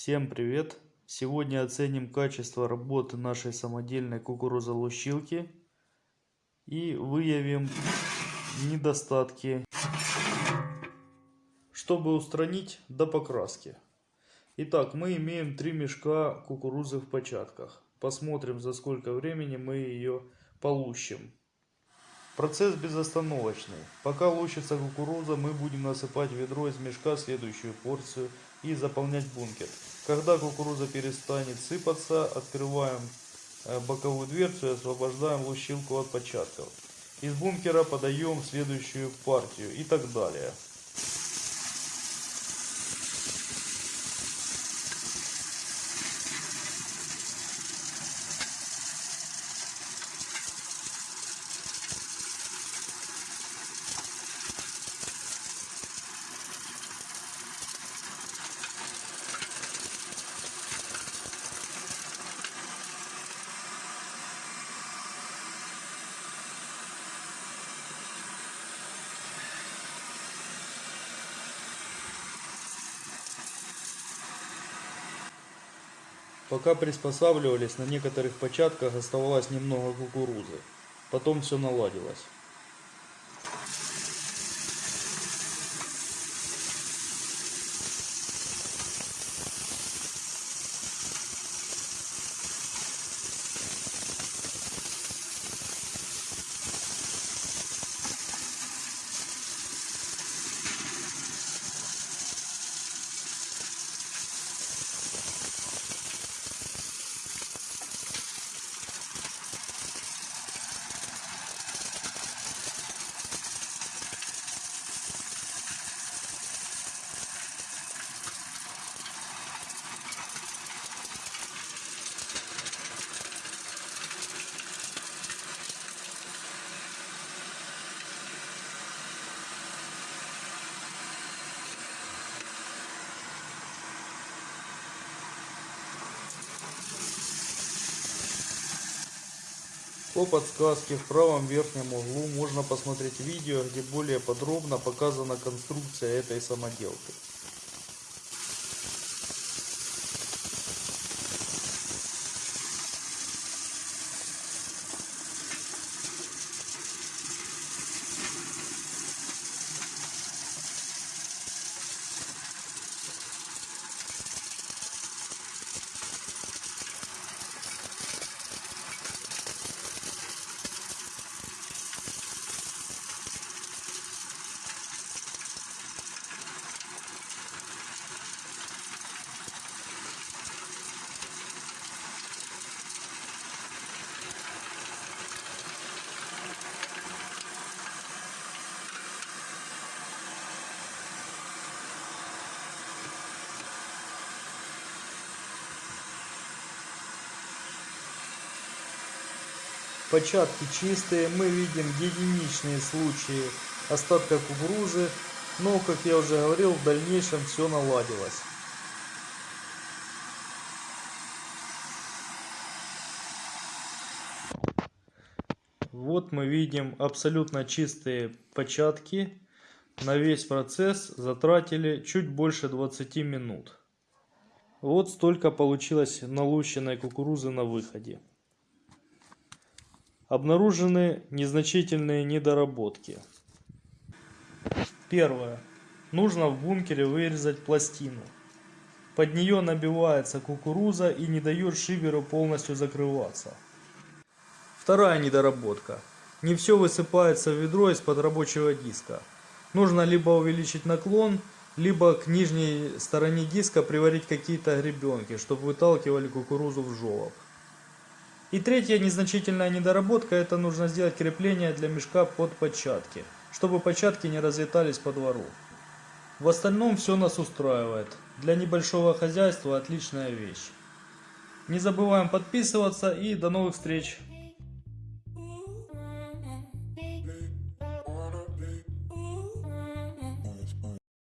Всем привет! Сегодня оценим качество работы нашей самодельной кукурузолущилки и выявим недостатки, чтобы устранить до покраски. Итак, мы имеем три мешка кукурузы в початках. Посмотрим, за сколько времени мы ее полущим. Процесс безостановочный. Пока лущится кукуруза, мы будем насыпать ведро из мешка следующую порцию и заполнять бункер. Когда кукуруза перестанет сыпаться, открываем э, боковую дверцу и освобождаем лущилку от початков. Из бункера подаем следующую партию и так далее. Пока приспосабливались, на некоторых початках оставалось немного кукурузы. Потом все наладилось. По подсказке в правом верхнем углу можно посмотреть видео, где более подробно показана конструкция этой самоделки. Початки чистые, мы видим единичные случаи остатка кукурузы, но, как я уже говорил, в дальнейшем все наладилось. Вот мы видим абсолютно чистые початки. На весь процесс затратили чуть больше 20 минут. Вот столько получилось налущенной кукурузы на выходе. Обнаружены незначительные недоработки. Первое. Нужно в бункере вырезать пластину. Под нее набивается кукуруза и не дает шиверу полностью закрываться. Вторая недоработка. Не все высыпается в ведро из-под рабочего диска. Нужно либо увеличить наклон, либо к нижней стороне диска приварить какие-то гребенки, чтобы выталкивали кукурузу в желоб. И третья незначительная недоработка, это нужно сделать крепление для мешка под початки, чтобы початки не разлетались по двору. В остальном все нас устраивает. Для небольшого хозяйства отличная вещь. Не забываем подписываться и до новых встреч!